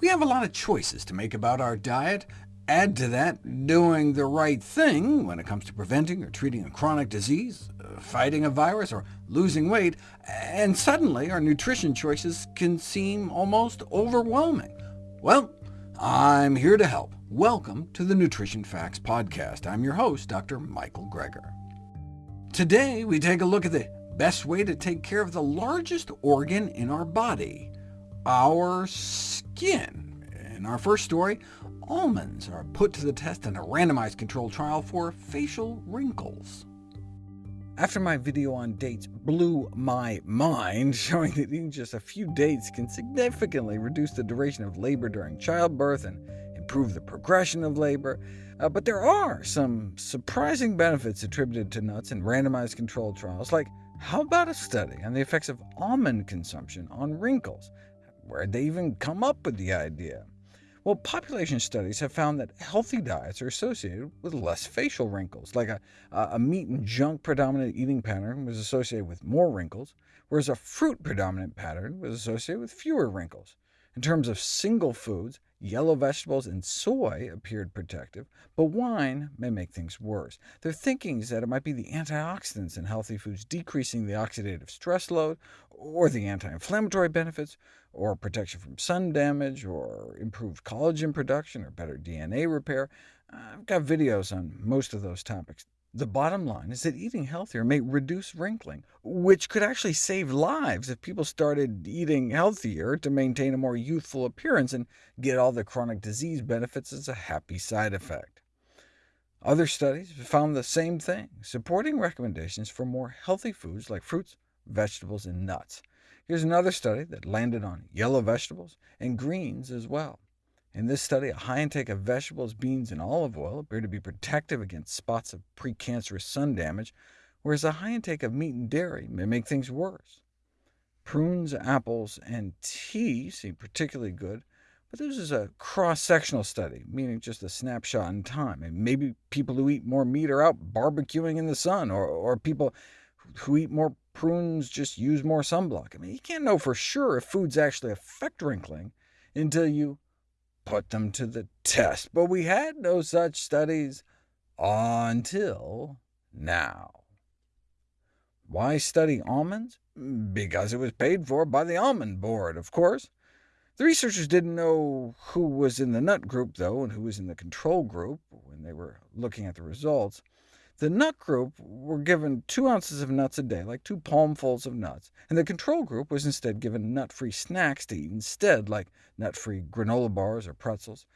We have a lot of choices to make about our diet. Add to that doing the right thing when it comes to preventing or treating a chronic disease, uh, fighting a virus, or losing weight, and suddenly our nutrition choices can seem almost overwhelming. Well, I'm here to help. Welcome to the Nutrition Facts Podcast. I'm your host, Dr. Michael Greger. Today, we take a look at the best way to take care of the largest organ in our body, our skin. In our first story, almonds are put to the test in a randomized controlled trial for facial wrinkles. After my video on dates blew my mind, showing that eating just a few dates can significantly reduce the duration of labor during childbirth and improve the progression of labor, uh, but there are some surprising benefits attributed to nuts in randomized controlled trials, like how about a study on the effects of almond consumption on wrinkles? Where'd they even come up with the idea? Well, population studies have found that healthy diets are associated with less facial wrinkles, like a, a meat and junk predominant eating pattern was associated with more wrinkles, whereas a fruit predominant pattern was associated with fewer wrinkles. In terms of single foods, Yellow vegetables and soy appeared protective, but wine may make things worse. Their thinking is that it might be the antioxidants in healthy foods decreasing the oxidative stress load, or the anti-inflammatory benefits, or protection from sun damage, or improved collagen production, or better DNA repair. I've got videos on most of those topics. The bottom line is that eating healthier may reduce wrinkling, which could actually save lives if people started eating healthier to maintain a more youthful appearance and get all the chronic disease benefits as a happy side effect. Other studies found the same thing, supporting recommendations for more healthy foods like fruits, vegetables, and nuts. Here's another study that landed on yellow vegetables and greens as well. In this study, a high intake of vegetables, beans, and olive oil appeared to be protective against spots of precancerous sun damage, whereas a high intake of meat and dairy may make things worse. Prunes, apples, and tea seem particularly good, but this is a cross-sectional study, meaning just a snapshot in time. And maybe people who eat more meat are out barbecuing in the sun, or, or people who eat more prunes just use more sunblock. I mean, you can't know for sure if foods actually affect wrinkling until you put them to the test, but we had no such studies until now. Why study almonds? Because it was paid for by the Almond Board, of course. The researchers didn't know who was in the nut group, though, and who was in the control group when they were looking at the results. The nut group were given 2 ounces of nuts a day, like two palmfuls of nuts, and the control group was instead given nut-free snacks to eat instead, like nut-free granola bars or pretzels.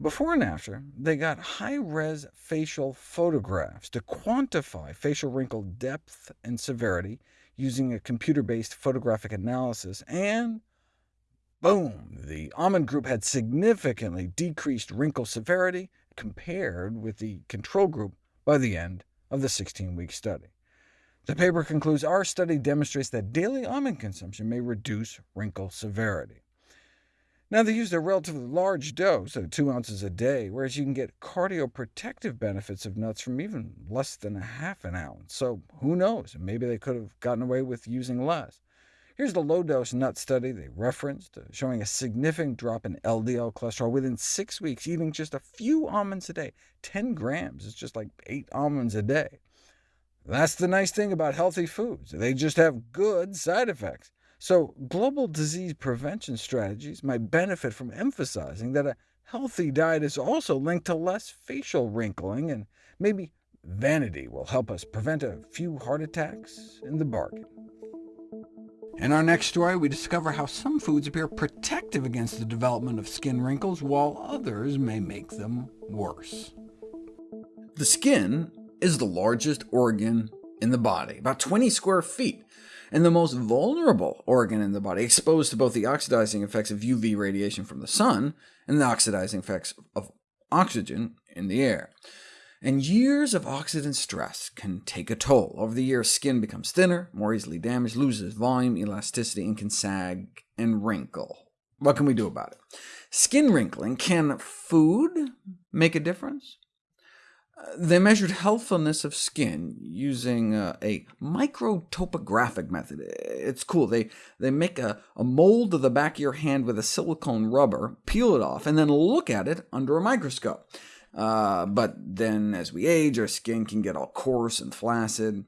Before and after, they got high-res facial photographs to quantify facial wrinkle depth and severity using a computer-based photographic analysis, and boom! The almond group had significantly decreased wrinkle severity compared with the control group by the end of the 16-week study. The paper concludes our study demonstrates that daily almond consumption may reduce wrinkle severity. Now, they used a relatively large dose, of 2 ounces a day, whereas you can get cardioprotective benefits of nuts from even less than a half an ounce. So who knows? Maybe they could have gotten away with using less. Here's the low-dose nut study they referenced, uh, showing a significant drop in LDL cholesterol within six weeks, eating just a few almonds a day. 10 grams is just like 8 almonds a day. That's the nice thing about healthy foods. They just have good side effects. So global disease prevention strategies might benefit from emphasizing that a healthy diet is also linked to less facial wrinkling, and maybe vanity will help us prevent a few heart attacks in the bargain. In our next story, we discover how some foods appear protective against the development of skin wrinkles, while others may make them worse. The skin is the largest organ in the body, about 20 square feet, and the most vulnerable organ in the body, exposed to both the oxidizing effects of UV radiation from the sun and the oxidizing effects of oxygen in the air and years of oxidant stress can take a toll. Over the years, skin becomes thinner, more easily damaged, loses volume, elasticity, and can sag and wrinkle. What can we do about it? Skin wrinkling, can food make a difference? They measured healthfulness of skin using uh, a microtopographic method. It's cool. They, they make a, a mold of the back of your hand with a silicone rubber, peel it off, and then look at it under a microscope. Uh, but then as we age, our skin can get all coarse and flaccid.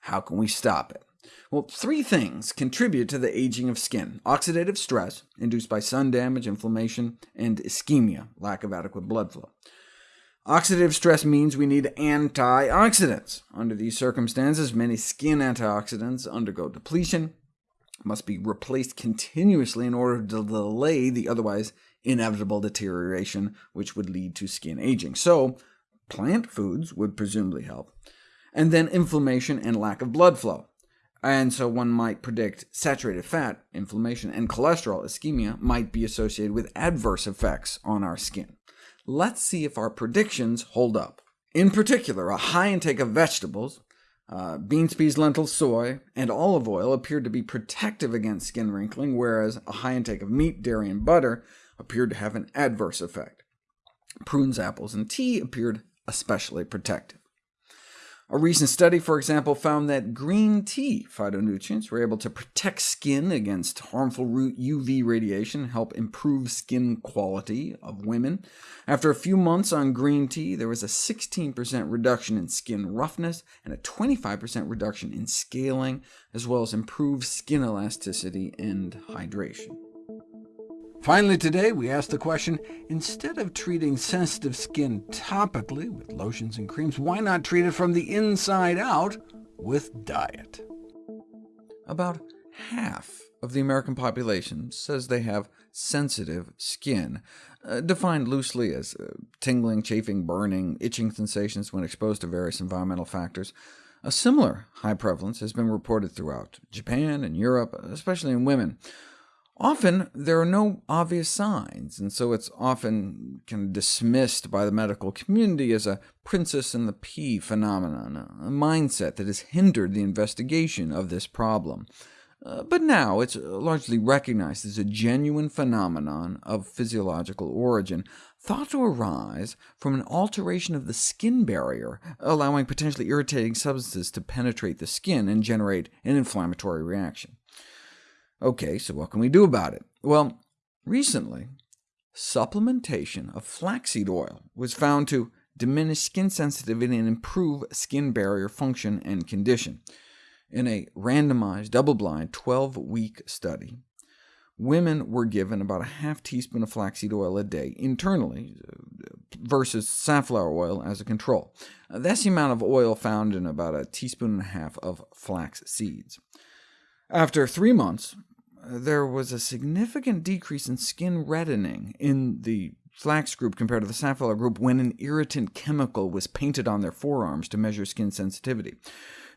How can we stop it? Well, three things contribute to the aging of skin. Oxidative stress, induced by sun damage, inflammation, and ischemia, lack of adequate blood flow. Oxidative stress means we need antioxidants. Under these circumstances, many skin antioxidants undergo depletion, must be replaced continuously in order to delay the otherwise inevitable deterioration which would lead to skin aging. So plant foods would presumably help. And then inflammation and lack of blood flow. And so one might predict saturated fat, inflammation, and cholesterol, ischemia, might be associated with adverse effects on our skin. Let's see if our predictions hold up. In particular, a high intake of vegetables, uh, beans, peas, lentils, soy, and olive oil appeared to be protective against skin wrinkling, whereas a high intake of meat, dairy, and butter appeared to have an adverse effect. Prunes, apples, and tea appeared especially protective. A recent study, for example, found that green tea phytonutrients were able to protect skin against harmful UV radiation, help improve skin quality of women. After a few months on green tea, there was a 16% reduction in skin roughness and a 25% reduction in scaling, as well as improved skin elasticity and hydration. Finally today, we ask the question, instead of treating sensitive skin topically with lotions and creams, why not treat it from the inside out with diet? About half of the American population says they have sensitive skin, uh, defined loosely as uh, tingling, chafing, burning, itching sensations when exposed to various environmental factors. A similar high prevalence has been reported throughout Japan and Europe, especially in women. Often there are no obvious signs, and so it's often kind of dismissed by the medical community as a princess and the pea phenomenon, a mindset that has hindered the investigation of this problem. Uh, but now it's largely recognized as a genuine phenomenon of physiological origin, thought to arise from an alteration of the skin barrier, allowing potentially irritating substances to penetrate the skin and generate an inflammatory reaction. OK, so what can we do about it? Well, recently, supplementation of flaxseed oil was found to diminish skin sensitivity and improve skin barrier function and condition. In a randomized, double-blind, 12-week study, women were given about a half teaspoon of flaxseed oil a day internally uh, versus safflower oil as a control. Uh, that's the amount of oil found in about a teaspoon and a half of flax seeds. After three months, there was a significant decrease in skin reddening in the flax group compared to the safflower group when an irritant chemical was painted on their forearms to measure skin sensitivity.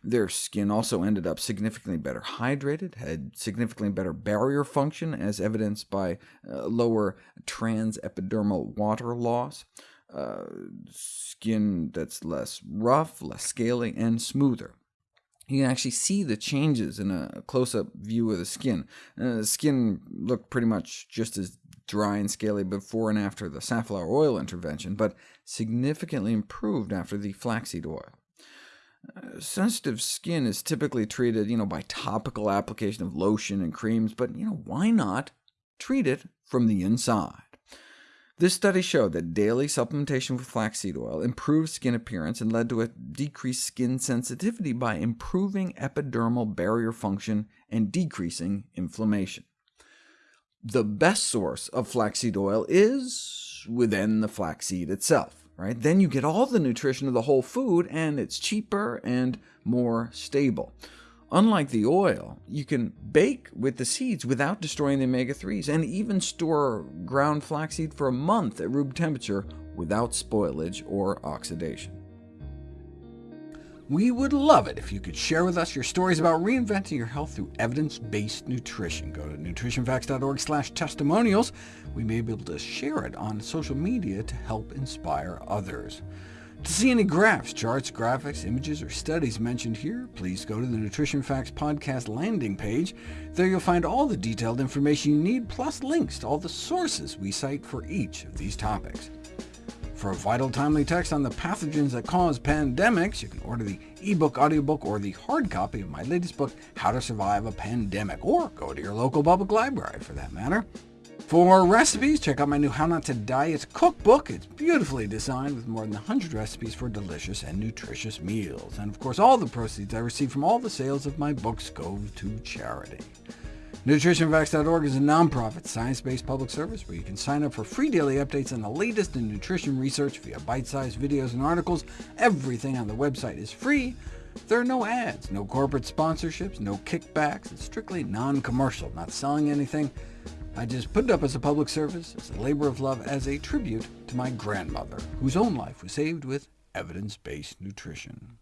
Their skin also ended up significantly better hydrated, had significantly better barrier function, as evidenced by uh, lower transepidermal water loss, uh, skin that's less rough, less scaly, and smoother you can actually see the changes in a close-up view of the skin. Uh, the skin looked pretty much just as dry and scaly before and after the safflower oil intervention, but significantly improved after the flaxseed oil. Uh, sensitive skin is typically treated you know, by topical application of lotion and creams, but you know, why not treat it from the inside? This study showed that daily supplementation with flaxseed oil improved skin appearance and led to a decreased skin sensitivity by improving epidermal barrier function and decreasing inflammation. The best source of flaxseed oil is within the flaxseed itself. Right? Then you get all the nutrition of the whole food, and it's cheaper and more stable. Unlike the oil, you can bake with the seeds without destroying the omega-3s, and even store ground flaxseed for a month at room temperature without spoilage or oxidation. We would love it if you could share with us your stories about reinventing your health through evidence-based nutrition. Go to nutritionfacts.org slash testimonials. We may be able to share it on social media to help inspire others. To see any graphs, charts, graphics, images, or studies mentioned here, please go to the Nutrition Facts podcast landing page. There you'll find all the detailed information you need, plus links to all the sources we cite for each of these topics. For a vital, timely text on the pathogens that cause pandemics, you can order the ebook, audiobook, or the hard copy of my latest book, How to Survive a Pandemic, or go to your local public library, for that matter. For more recipes, check out my new How Not to Diet cookbook. It's beautifully designed with more than 100 recipes for delicious and nutritious meals. And of course, all the proceeds I receive from all the sales of my books go to charity. NutritionFacts.org is a nonprofit, science-based public service where you can sign up for free daily updates on the latest in nutrition research via bite-sized videos and articles. Everything on the website is free. There are no ads, no corporate sponsorships, no kickbacks. It's strictly non-commercial, not selling anything. I just put it up as a public service, as a labor of love, as a tribute to my grandmother, whose own life was saved with evidence-based nutrition.